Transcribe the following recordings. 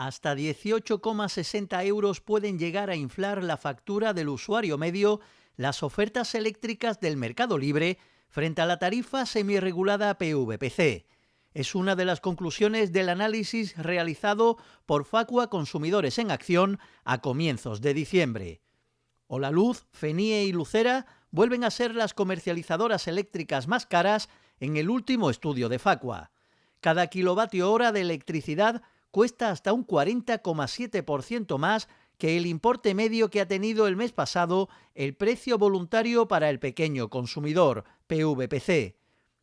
Hasta 18,60 euros pueden llegar a inflar la factura del usuario medio las ofertas eléctricas del mercado libre frente a la tarifa semirregulada PVPC. Es una de las conclusiones del análisis realizado por Facua Consumidores en Acción a comienzos de diciembre. la Luz, Fenie y Lucera vuelven a ser las comercializadoras eléctricas más caras en el último estudio de Facua. Cada kilovatio hora de electricidad cuesta hasta un 40,7% más que el importe medio que ha tenido el mes pasado el precio voluntario para el pequeño consumidor, PVPC.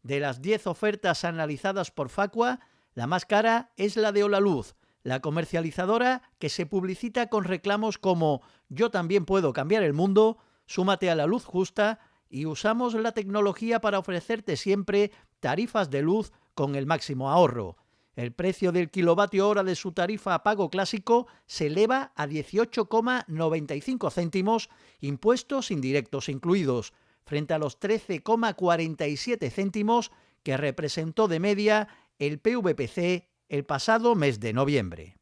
De las 10 ofertas analizadas por Facua, la más cara es la de Olaluz, la comercializadora que se publicita con reclamos como Yo también puedo cambiar el mundo, súmate a la luz justa y usamos la tecnología para ofrecerte siempre tarifas de luz con el máximo ahorro. El precio del kilovatio hora de su tarifa a pago clásico se eleva a 18,95 céntimos, impuestos indirectos incluidos, frente a los 13,47 céntimos que representó de media el PVPC el pasado mes de noviembre.